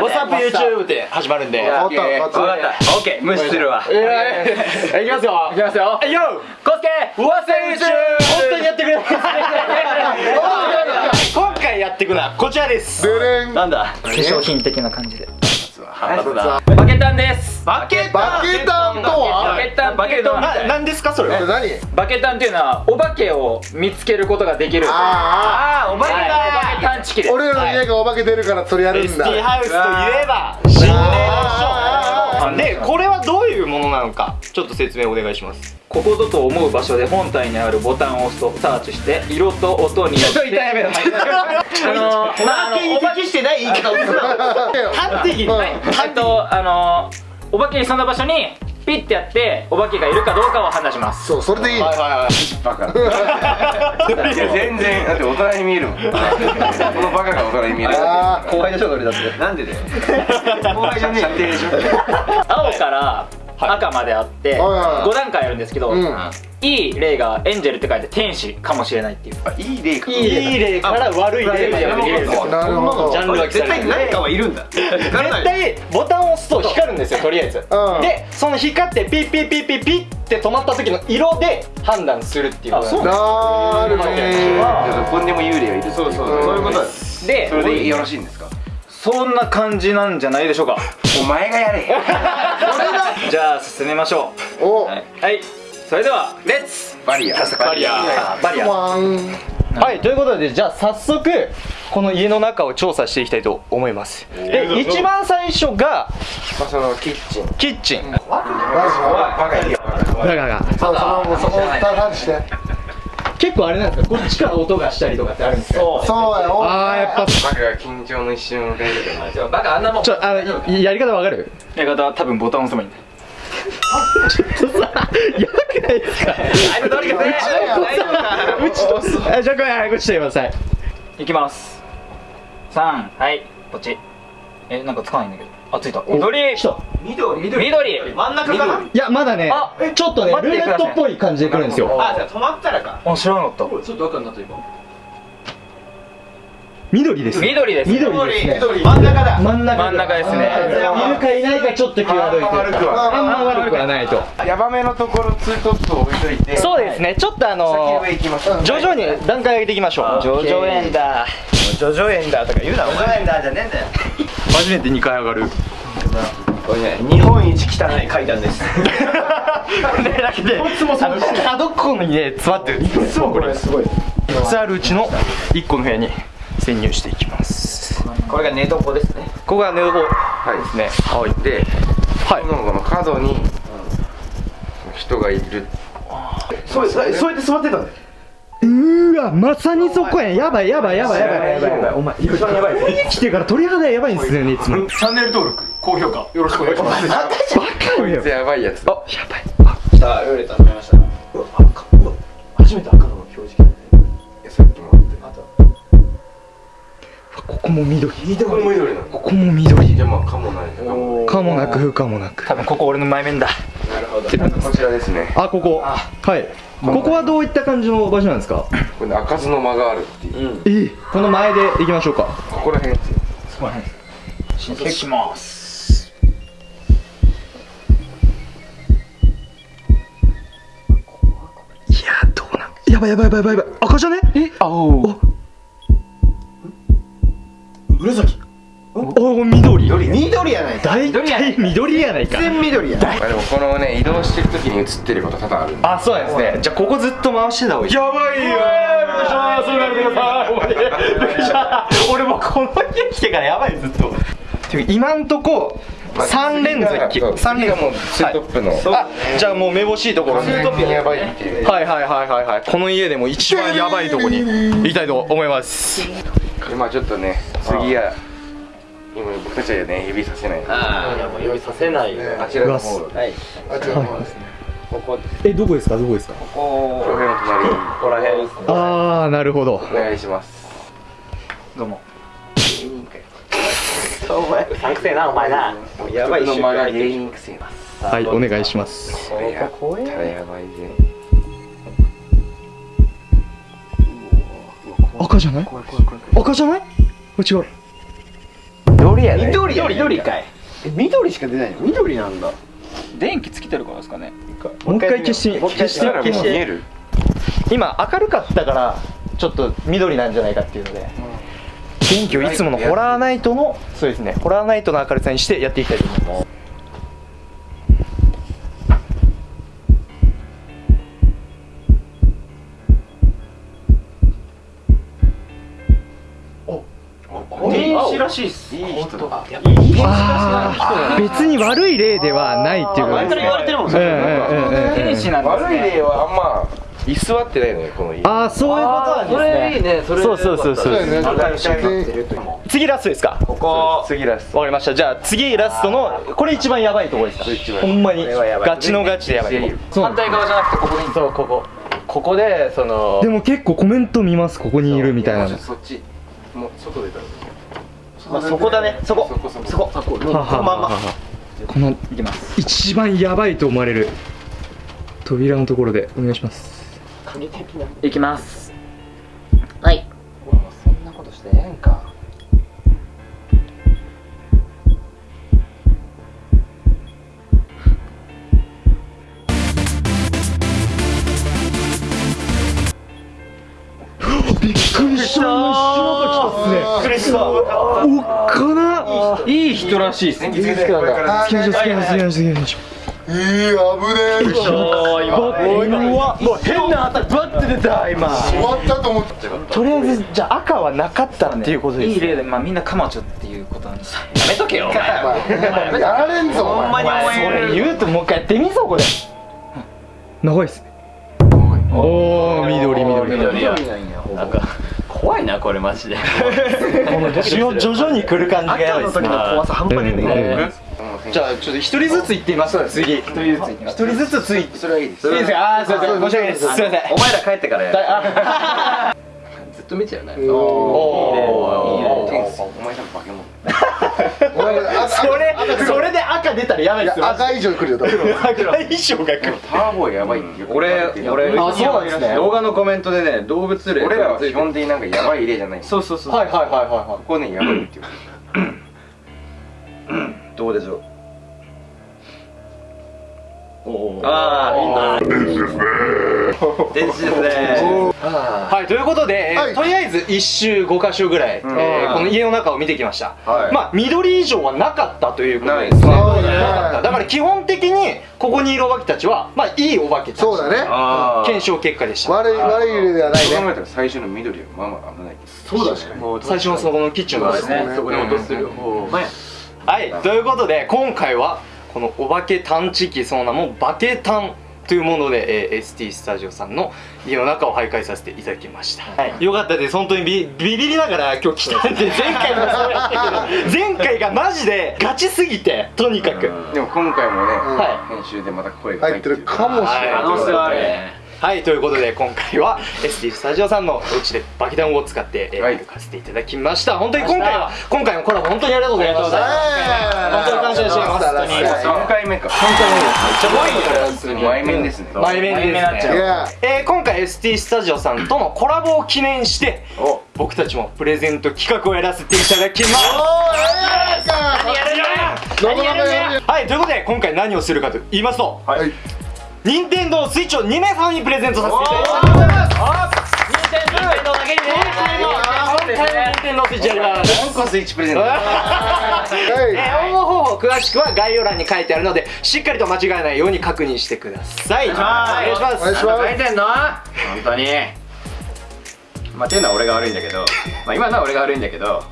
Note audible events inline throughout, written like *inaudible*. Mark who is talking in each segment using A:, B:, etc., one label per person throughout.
A: What's up YouTube って始まるんで。
B: わかった。
C: 分かった。オッケー無視するわ。
A: いやいきますよ。
C: いきますよ。
A: はいよ
C: コスケ。
A: What's up YouTube 本当にやってくれ *laughs* 今回やっていくのはこちらです。なんだ？
C: 化粧品的な感じで
A: なんだ
C: バケタンです。
A: バケ
B: バケタンと
C: バ
B: は
C: ケタンバケタン。
A: ななんですかそれ
B: 何？
C: バケタンっていうのはお化けを見つけることができる。
B: あ
A: あーお化け
C: はい。お化け探知機です。
B: あ俺らの家がお化け出るからそれやるんだ。
A: ST ハウスといえば心霊
B: あ
A: の書でこれはどういうものなのかちょっと説明お願いします。
C: ここぞと思う場所で本体にあるボタンを押すとサーチして色と音によって
A: やめろ
C: あのーまああの
A: に適してない？言い方をするな端的に
B: うん
C: えっとあのーお化けにその場所にピッてやってお化けがいるかどうかを判断します。
B: そうそれでいい。
A: はいはいはい。
D: バカ。*laughs* いや全然だって大人に見えるもん。このバカが大人に見える。
B: あ
A: 後輩でしょそれだって。
D: なんでだよ。*laughs* 後輩じゃねえ射程でしょ
C: 青から赤まであって
B: はいはい
C: 5段階あるんですけど、
B: うん。
C: いい例がエンジェルって書いて天使かもしれないっていう。
D: あいい例か。
A: いい例から悪い例まで見れるんですよ
B: なるほど。
A: ジャンルが
D: 絶対何かはいるんだ。
A: 絶対ボタンを押すと光るんですよとりあえず、
B: うん。
A: でその光ってピッピッピッピッピッって止まった時の色で判断するっていう
C: あそう。
B: なるほどね。
D: どこにでも幽霊はいるそうそうそう。いうことだ
C: で
D: それでよろしいんですか？
C: そんな感じなんじゃないでしょうか。
D: お前がやれ。*laughs*
C: じゃあ進めましょ
B: お
C: う。はい、はい、それではレッツ
D: バリア
A: バリア
C: あバリア
A: はい。ということでじゃあ早速この家の中を調査していきたいと思います。で一番最初が
D: まあそのキッチン。
A: キッチン。
D: バカいるよ。
A: だから
B: そうそのそこタンして
A: 結構あれなんですか？こっちから音がしたりとかってあるんですか？
C: そう。
B: そうやお
A: あーやっぱ。
D: バカが緊張の一瞬を迎えるよ
C: バカあんなもん。
A: ちょあのやり方わかる？
C: やり方は多分ボタン押せばいい。んだ
A: ちょっとさやばくないですか？
C: あいつどれか。ね
A: うちとあじゃあこっちとください
C: いきます。三。はい。こっちえなんかつかないんだけど。あついた。緑。
A: 来た。
C: 緑。緑。
D: 真ん中か
A: いやまだね
C: あ
A: ちょっとねルーレットっぽい感じで来るんですよ。
D: あじゃあ止まったらか。
C: あ知らなかった
A: 緑です
C: 緑です
A: 緑ですね。
D: 真ん中だ。
A: 真ん中。
C: 真ん中ですね。
A: いるかいないかちょっと際どいと
D: 悪くは
A: あんま悪くはないと。
D: ヤバめのところツートップを置いといて。
A: そうですね。ちょっとあの徐々に段階上げていきましょう。
C: ジョジョ園だ
A: ジョジョ園だとか言うなお前。
D: 園だじゃねえんだよ
A: 初めて2回上がる。
D: これね日本一汚い階段です。*laughs*
A: これだけであの角っこにね詰まってる。いつもこれすごい。3つあるうちの1個の部屋に潜入していきます。
D: これが寝床ですね。
A: ここが寝床
D: はい。
A: ですね。はい。
D: で
A: はい。
D: このこの角に人がいる。そうそうやって座ってたんだよ。
A: うーわまさにそこや。んやばいやばいやばいやばい。やばいやばいお前一番やばい来てから鳥肌やばいんですよねいつも。
D: チャンネル登録高評価よろしくお願いします。
A: バカ
D: こ
A: よ。
D: いつやばいやつ
A: あやばい。
D: さあウレタン見ました
A: ここも緑。
D: ここも緑
A: ここも緑。
D: かもない。かも
A: なく不可もなく。
C: 多分ここ俺の前面だ。
D: なるほど。こちらですね。
A: あここ。はい。ここはどういった感じの場所なんですか？
D: これね開かずの間があるっていう。
A: えこの前で行きましょうか。
D: ここら辺です。よ
C: 申請します。
A: いやどうなん？やばいやばいやばいやばい。やばい赤じゃね？え？
C: あお
D: 紫。
A: お緑。
D: 緑やないか。
A: 大体緑やないか。
D: 全緑やない。でもこのね移動してる時に映ってること多々ある
A: あそうですねじゃあここずっと回してた方がいい。やばいよ。*laughs* 俺もうこの家来てからやばいずっと。ていうか今んとこ三連続三連
D: 次がもうツートップの。
A: あじゃあもうめぼしいところに
D: や。ばいっていう。
A: はいはいはいはいはい。この家でも一番やばいとこに行きたいと思います
D: でまあちょっとね次は今僕たちはね指させない。あ
C: いやもう用意させない。よ
D: ちらの方。はい。
B: あ違う方ですね。
A: えどこですか？どこですか？
D: この辺の隣。に
C: ここら辺
A: ああなるほど。
D: お願いします。
C: どうも。お前うさんくせえなお前なやばい
A: はいお願いします
D: これやったらやばいぜ
A: 赤じゃない？赤じゃない？これ違う。
D: 緑やね。
C: 緑緑かい。
B: え緑しか出ないの？緑なんだ。
C: 電気つけてるからですかね。
A: もう一回消して消して。消して。
D: 見える。
A: 今明るかったからちょっと緑なんじゃないかっていうので。電気をいつものホラーナイトのそうですね。ホラーナイトの明るさにしてやっていきたいと思います別に悪い例ではないっていうことですね。
C: 言われてるもん
A: うんうんうんうんうん
C: 天使なんです
D: 悪い例はあんま居座ってないのよこの家。
A: ああそういうことなんですね。
C: ねそ
A: そうそうそうそう
B: そうだよね
C: 明るくなってると
A: 次ラストですか？
C: ここ。
D: 次ラス
A: わかりました。じゃあ次ラストのこれ一番やばいところですか？ほんまに。ガチのガチでやばい
C: 反対側じゃなくてここでいいんです
A: そうここ。
C: ここでその
A: でも結構コメント見ますここにいるみたいなの。
D: そっち。もう外出たら
A: まあそこだね。そこ。
D: そこそこ。
A: そこ。このまんま。この
C: いきます。
A: 一番やばいと思われる。扉のところでお願いします。
C: いきます。はい。
D: そんなことしてええんか
A: びっくりしたおっかな。い
C: い人らしいっす。
D: 電気つけてこれから。
A: 好きな人。好きな人好きな人好きな人
B: いい危ねえ終
A: うわもう変な当たりバッて出た今。
B: わったと思って
A: とりあえずじゃあ赤はなかったっていうことです。
C: いい例でまあみんなカマチョっていうことなんです。やめとけよ。お前
B: やられんぞお前
C: に思
A: それ言うともう一回やってみそこで長いっすね。おお緑緑。
C: 緑やなんか怖いなこれマジで。
A: この徐々に来る感じがやばいですね。
C: 怖さ半端ねえ
A: じゃあちょっと一人ずつ行ってみます？次。一人ずつ一人ずつついて
D: それはいいです
A: いいですかあーすいません。申し訳ないですすいません
C: お前ら帰ってからや *laughs* ずっと見ちゃうね。
A: おお
D: お前なんか化け物
A: それそれで赤出たらやばいですよ。
B: 赤以上来るよ多分。
A: 赤衣装が来る
D: ターボやばい
C: 俺俺
A: あそうなんですね。
C: 動画のコメントでね動物霊
D: 俺らは基本的になんかやばい例じゃない
C: そうそうそう。
A: はいはいはいはいは
D: ここねやばいって
C: どうでしょうああいいな。電子ですね。
A: はいということで、えー
B: はい。
A: とりあえず1周5箇所ぐらい、えーこの家の中を見てきました、
D: はい。
A: まあ緑以上はなかったということですね
D: ないですね。
A: なかった。だから基本的にここにいるお化けたちはまあいいお化けたち。
B: そうだね。
C: あ
A: 検証結果でした。
B: 悪い悪い例ではない
D: そう考
B: ね
D: えたら最初の緑はまあまあ危ない
B: そうだね。
A: 最初のそこのキッチンのですね。
B: ね。
C: そこに落とする方
A: はい。ということで今回はこのお化け探知機その名もバケタンというもので、えー ST スタジオさんの家の中を徘徊させていただきました、よかったです。本当にビビビりながら今日来たんで前回もそうやったけど前回がマジでガチすぎてとにかく、
D: でも今回もね
A: は
D: 編集でまた声が
B: 入ってる。かもしれない。
A: 可能性はあるはいということで今回は ST スタジオさんのお家でバケタンを使って、えー
D: はい。
A: 歩かせていただきました。本当に今回は今回もコラボ本当にありがとうございました。本当に感謝します。本当に
D: 3回目か。
A: 本当にめっちゃ怖いから
D: 普通に前面ですね。
A: 前面ですね。えー今回 ST スタジオさんとのコラボを記念して僕たちもプレゼント企画をやらせていただきます。何やるんだ。
B: 何やるんだ。
A: はいということで今回何をするかと言いますと
B: はい
A: 任天堂スイッチを2名様にプレゼントさせていただきます。任天堂だけにね任天堂スイッチやります
D: 4個スイッチプレゼント
B: はい
A: えー応募方法詳しくは概要欄に書いてあるのでしっかりと間違えないように確認してください。お願い。します
B: お願いします。
C: 書いてんの本当に。まあっていうのは俺が悪いんだけどまあ今のは俺が悪いんだけど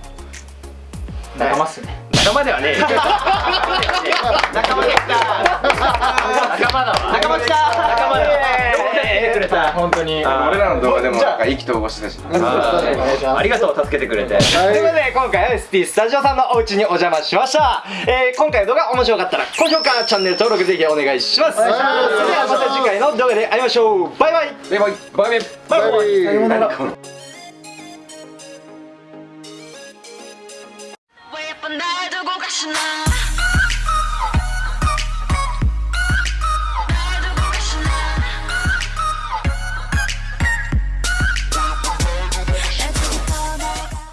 C: 仲間っすね。仲間ではねえ。よ *laughs* 仲間でした *laughs* 本当に。
D: 俺らの動画でもなんか意気投合してたし。
C: あありがとう助けてくれて。
A: ということで今回は ST スタジオさんのお家にお邪魔しました、えー、今回の動画面白かったら高評価チャンネル登録ぜひお願いします。それではまた次回の動画で会いましょう。バイバイ。
D: バイバイ。バイバイ。
B: バイバイ。
A: さようなら
E: 왜